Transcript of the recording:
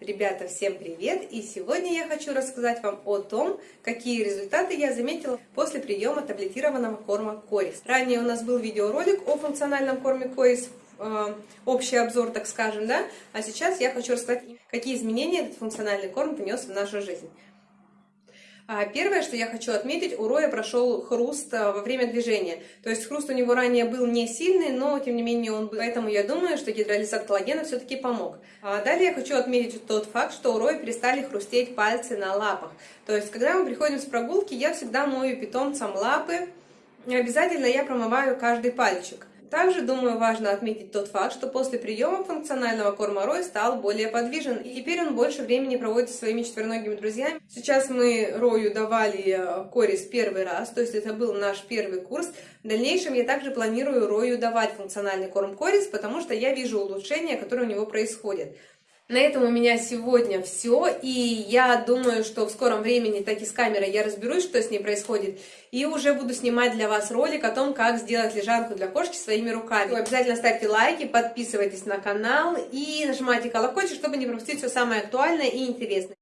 Ребята, всем привет! И сегодня я хочу рассказать вам о том, какие результаты я заметила после приема таблетированного корма Корис. Ранее у нас был видеоролик о функциональном корме Корис, э, общий обзор, так скажем, да? А сейчас я хочу рассказать, какие изменения этот функциональный корм внес в нашу жизнь. А, первое, что я хочу отметить, у Роя прошел хруст а, во время движения. То есть хруст у него ранее был не сильный, но тем не менее он был. Поэтому я думаю, что гидролизат коллагена все-таки помог. А далее я хочу отметить тот факт, что у Роя перестали хрустеть пальцы на лапах. То есть когда мы приходим с прогулки, я всегда мою питомцам лапы. Обязательно я промываю каждый пальчик. Также, думаю, важно отметить тот факт, что после приема функционального корма Рой стал более подвижен, и теперь он больше времени проводит со своими четвероногими друзьями. Сейчас мы Рою давали э, корис первый раз, то есть это был наш первый курс. В дальнейшем я также планирую Рою давать функциональный корм корис, потому что я вижу улучшения, которые у него происходят. На этом у меня сегодня все, и я думаю, что в скором времени таки с камерой я разберусь, что с ней происходит, и уже буду снимать для вас ролик о том, как сделать лежанку для кошки своими руками. Обязательно ставьте лайки, подписывайтесь на канал и нажимайте колокольчик, чтобы не пропустить все самое актуальное и интересное.